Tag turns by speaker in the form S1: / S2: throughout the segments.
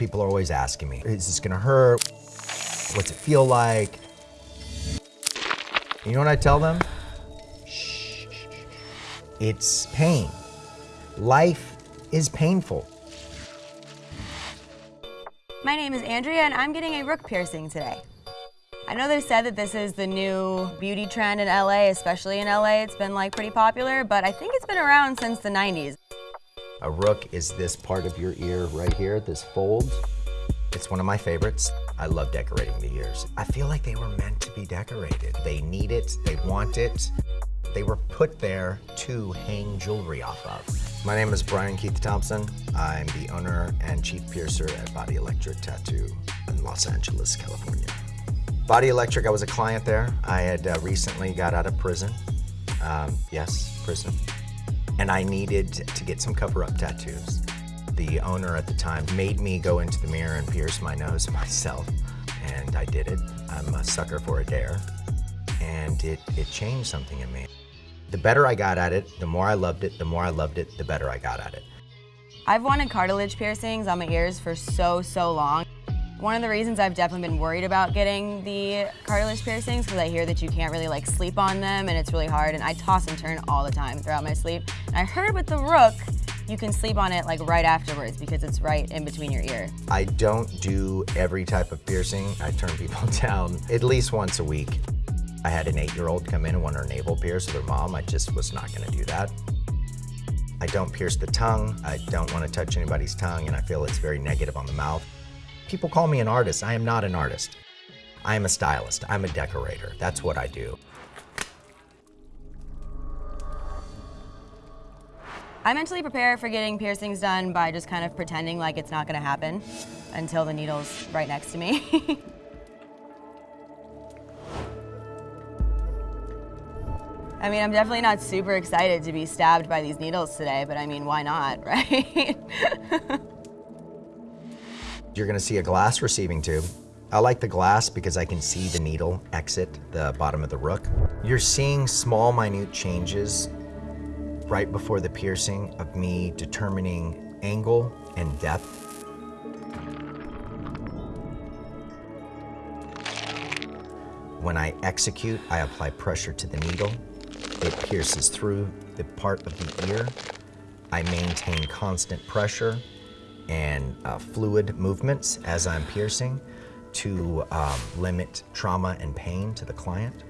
S1: People are always asking me, is this gonna hurt? What's it feel like? You know what I tell them? Shh. It's pain. Life is painful.
S2: My name is Andrea and I'm getting a rook piercing today. I know they've said that this is the new beauty trend in LA, especially in LA. It's been like pretty popular, but I think it's been around since the 90s.
S1: A rook is this part of your ear right here, this fold. It's one of my favorites. I love decorating the ears. I feel like they were meant to be decorated. They need it, they want it. They were put there to hang jewelry off of. My name is Brian Keith Thompson. I'm the owner and chief piercer at Body Electric Tattoo in Los Angeles, California. Body Electric, I was a client there. I had uh, recently got out of prison. Um, yes, prison. And I needed to get some cover-up tattoos. The owner at the time made me go into the mirror and pierce my nose myself, and I did it. I'm a sucker for a dare, and it, it changed something in me. The better I got at it, the more I loved it, the more I loved it, the better I got at it.
S2: I've wanted cartilage piercings on my ears for so, so long. One of the reasons I've definitely been worried about getting the cartilage piercings because I hear that you can't really like sleep on them and it's really hard and I toss and turn all the time throughout my sleep. And I heard with the Rook, you can sleep on it like right afterwards because it's right in between your ear.
S1: I don't do every type of piercing. I turn people down at least once a week. I had an eight-year-old come in and want her navel pierced with her mom. I just was not gonna do that. I don't pierce the tongue. I don't want to touch anybody's tongue and I feel it's very negative on the mouth. People call me an artist. I am not an artist. I am a stylist. I'm a decorator. That's what I do.
S2: I mentally prepare for getting piercings done by just kind of pretending like it's not gonna happen until the needle's right next to me. I mean, I'm definitely not super excited to be stabbed by these needles today, but I mean, why not, right?
S1: You're gonna see a glass receiving tube. I like the glass because I can see the needle exit the bottom of the rook. You're seeing small, minute changes right before the piercing of me determining angle and depth. When I execute, I apply pressure to the needle. It pierces through the part of the ear. I maintain constant pressure and uh, fluid movements as I'm piercing to um, limit trauma and pain to the client.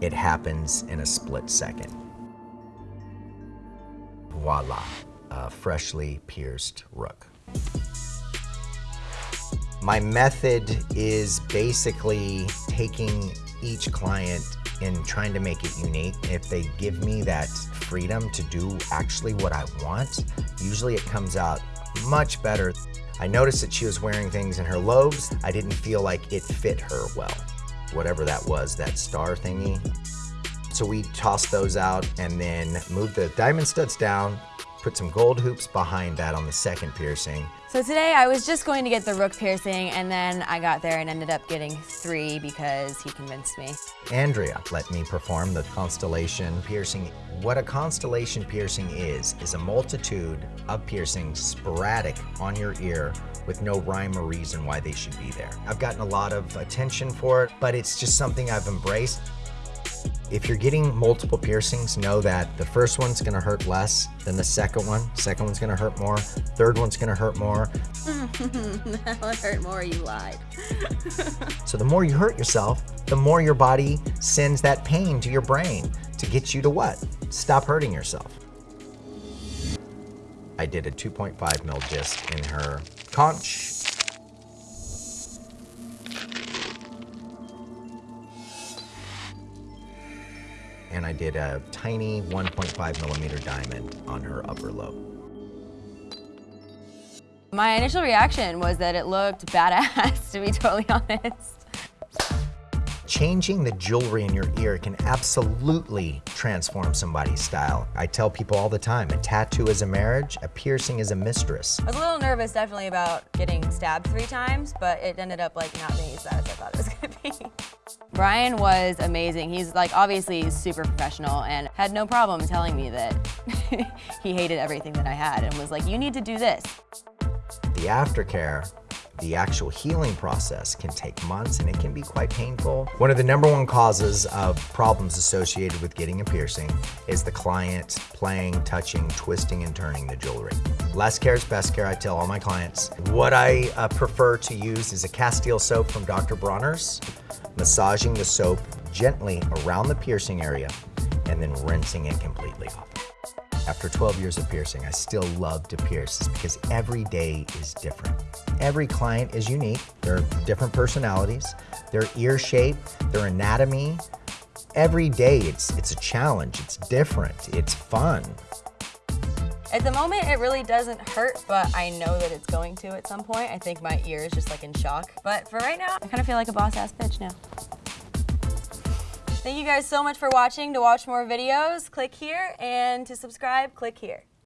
S1: It happens in a split second. Voila, a freshly pierced rook. My method is basically taking each client and trying to make it unique. If they give me that freedom to do actually what I want, usually it comes out much better. I noticed that she was wearing things in her lobes. I didn't feel like it fit her well. Whatever that was, that star thingy. So we tossed those out and then moved the diamond studs down, put some gold hoops behind that on the second piercing.
S2: so today I was just going to get the rook piercing and then I got there and ended up getting three because he convinced me.
S1: Andrea let me perform the constellation piercing. What a constellation piercing is, is a multitude of piercings sporadic on your ear with no rhyme or reason why they should be there. I've gotten a lot of attention for it, but it's just something I've embraced. If you're getting multiple piercings, know that the first one's gonna hurt less than the second one. Second one's gonna hurt more. Third one's gonna hurt more.
S2: that one hurt more, you lied.
S1: So the more you hurt yourself, the more your body sends that pain to your brain to get you to what? Stop hurting yourself. I did a 2.5 mil disc in her conch. And I did a tiny 1.5 millimeter diamond on her upper lobe.
S2: My initial reaction was that it looked badass, to be totally honest.
S1: Changing the jewelry in your ear can absolutely transform somebody's style. I tell people all the time, a tattoo is a marriage, a piercing is a mistress.
S2: I was a little nervous definitely about getting stabbed three times, but it ended up like not being as bad as I thought it was gonna be. Brian was amazing. He's like obviously super professional and had no problem telling me that he hated everything that I had and was like, you need to do this.
S1: The aftercare, the actual healing process can take months and it can be quite painful. One of the number one causes of problems associated with getting a piercing is the client playing, touching, twisting, and turning the jewelry. Less care is best care, I tell all my clients. What I uh, prefer to use is a Castile soap from Dr. Bronner's massaging the soap gently around the piercing area and then rinsing it completely off. After 12 years of piercing, I still love to pierce because every day is different. Every client is unique. There are different personalities, their ear shape, their anatomy. Every day it's, it's a challenge, it's different, it's fun.
S2: At the moment, it really doesn't hurt, but I know that it's going to at some point. I think my ear is just like in shock. But for right now, I kind of feel like a boss ass bitch now. Thank you guys so much for watching. To watch more videos, click here, and to subscribe, click here.